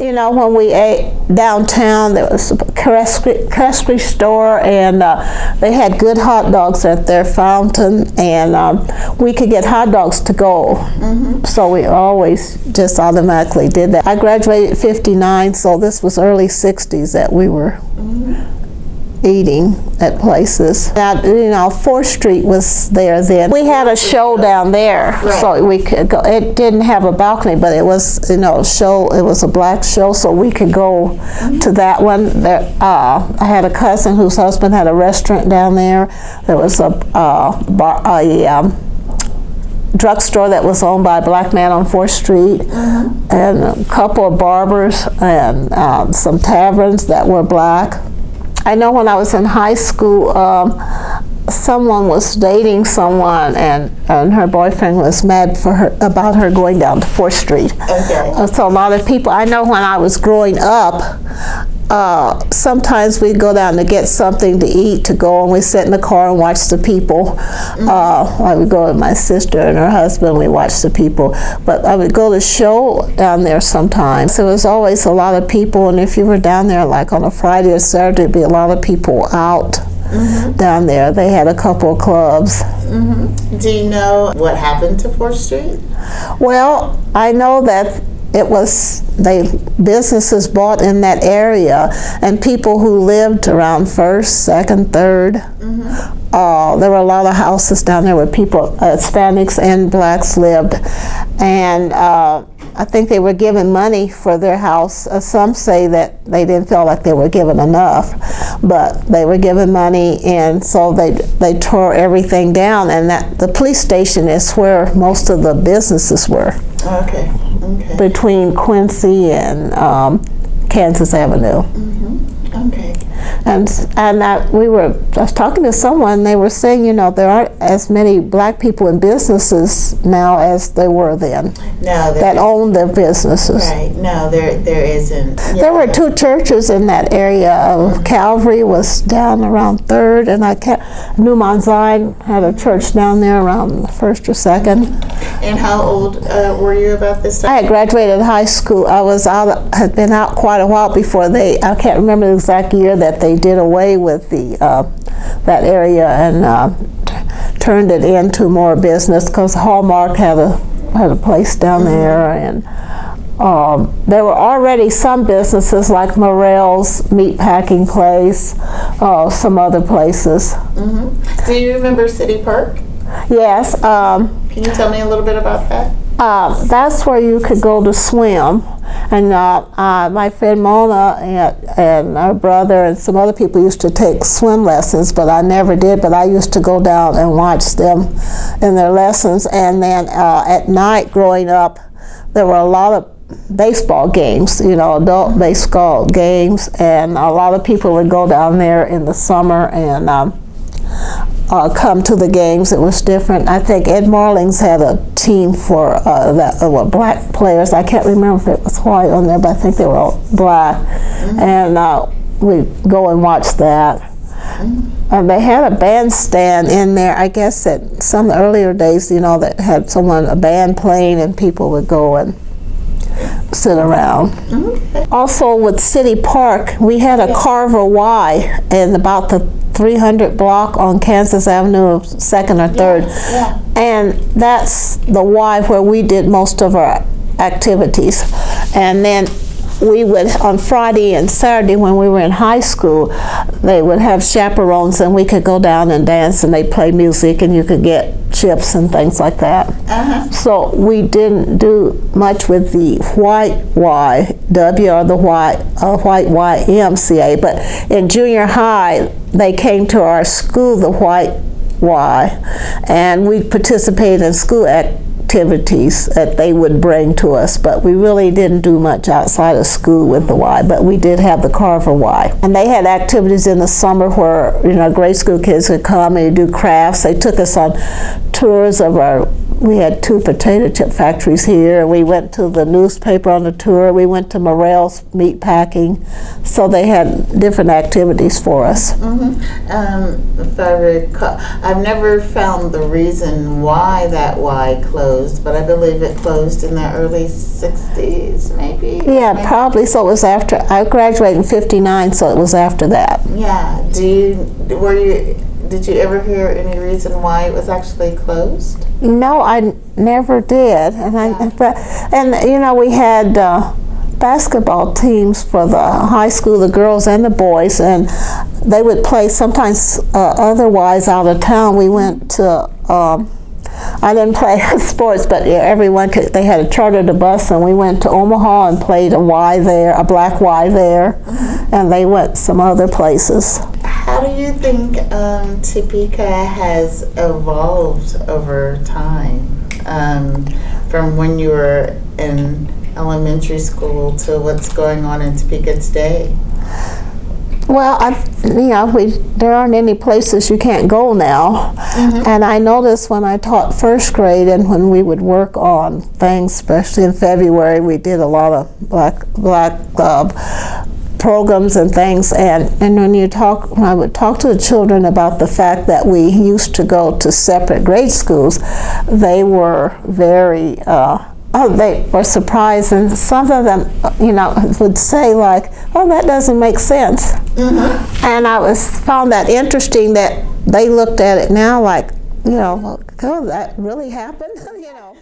You know, when we ate downtown, there was a Kresge store, and uh, they had good hot dogs at their fountain, and um, we could get hot dogs to go. So we always just automatically did that. I graduated 59, so this was early 60s that we were eating at places. Now, you know, 4th Street was there then. We had a show down there, so we could go. It didn't have a balcony, but it was, you know, a show. It was a black show, so we could go to that one. There, uh, I had a cousin whose husband had a restaurant down there. There was a uh, bar, a um, drugstore that was owned by a black man on 4th Street, and a couple of barbers, and um, some taverns that were black. I know when I was in high school, um, someone was dating someone, and, and her boyfriend was mad for her about her going down to 4th Street. Okay. Uh, So a lot of people, I know when I was growing up, uh, sometimes we'd go down to get something to eat to go and we sit in the car and watch the people. Uh, I would go with my sister and her husband, we watched the people. But I would go to show down there sometimes. There was always a lot of people and if you were down there like on a Friday or Saturday, there'd be a lot of people out down there. They had a couple of clubs. Do you know what happened to 4th Street? Well, I know that it was they businesses bought in that area, and people who lived around First, Second, 3rd Uh, there were a lot of houses down there where people, uh, Hispanics and blacks lived, and uh, I think they were given money for their house. Uh, some say that they didn't feel like they were given enough, but they were given money, and so they they tore everything down. And that the police station is where most of the businesses were okay, between Quincy and um, Kansas Avenue. okay. And and I, we were I was talking to someone. They were saying, you know, there aren't as many black people in businesses now as there were then No, that owned their businesses. right, no, there, there isn't. There were two churches in that area. Of Calvary was down around Third, and I can't, New Mount Zion had a church down there around First or Second. And how old uh, were you about this I time? had graduated high school. I was out, had been out quite a while before they, I can't remember the exact year that they did away with the, uh, that area and uh, turned it into more business because Hallmark had a, had a place down there and um, there were already some businesses like Morrell's Meat Packing Place, uh, some other places. Do you remember City Park? Yes, um, Can you tell me a little bit about that? uh, that's where you could go to swim. And uh, uh, my friend Mona and, and her brother and some other people used to take swim lessons, but I never did. But I used to go down and watch them in their lessons. And then uh, at night growing up, there were a lot of baseball games, you know, adult baseball games. And a lot of people would go down there in the summer and um, uh, come to the games. It was different. I think Ed Marlings had a team for uh, that uh, were black players. I can't remember if it was white on there, but I think they were all black. And uh, we go and watch that. And they had a bandstand in there. I guess at some earlier days, you know, that had someone a band playing, and people would go and sit around. Also with City Park, we had a Carver Y in about the 300 block on Kansas Avenue, second or third. yeah. And that's the Y where we did most of our activities. And then we would, on Friday and Saturday when we were in high school, they would have chaperones and we could go down and dance and they'd play music and you could get chips and things like that. Uh-huh. So we didn't do much with the white YW or the white, uh, white YMCA, but in junior high, they came to our school, the white Y, and we participated in school activities that they would bring to us, but we really didn't do much outside of school with the Y, but we did have the Carver Y. And they had activities in the summer where, you know, grade school kids could come and do crafts. They took us on tours of our we had two potato chip factories here. and We went to the newspaper on the tour. We went to Morrell's meat packing. So they had different activities for us. Mm-hmm. Um, if I recall, I've never found the reason why that Y closed, but I believe it closed in the early 60s, maybe? Yeah, Maybe- probably. So it was after, I graduated in 59, so it was after that. Yeah. Do you, were you, did you ever hear any reason why it was actually closed? No, I never did. And I, but, and you know, we had uh, basketball teams for the high school, the girls and the boys, and they would play sometimes uh, otherwise out of town. We went to. Um, I didn't play sports, but yeah, everyone could. They had a chartered a bus, and we went to Omaha and played a Y there, a black Y there, and they went some other places. How do you think um, Topeka has evolved over time? Um, from when you were in elementary school to what's going on in Topeka today? Well, I, you know, we there aren't any places you can't go now, and I noticed when I taught first grade and when we would work on things, especially in February, we did a lot of black black uh, programs and things, and and when you talk, when I would talk to the children about the fact that we used to go to separate grade schools, they were very. Uh, Oh, they were surprised, and some of them, you know, would say like, "Oh, that doesn't make sense." And I was found that interesting that they looked at it now like, you know, oh, that really happened, you know.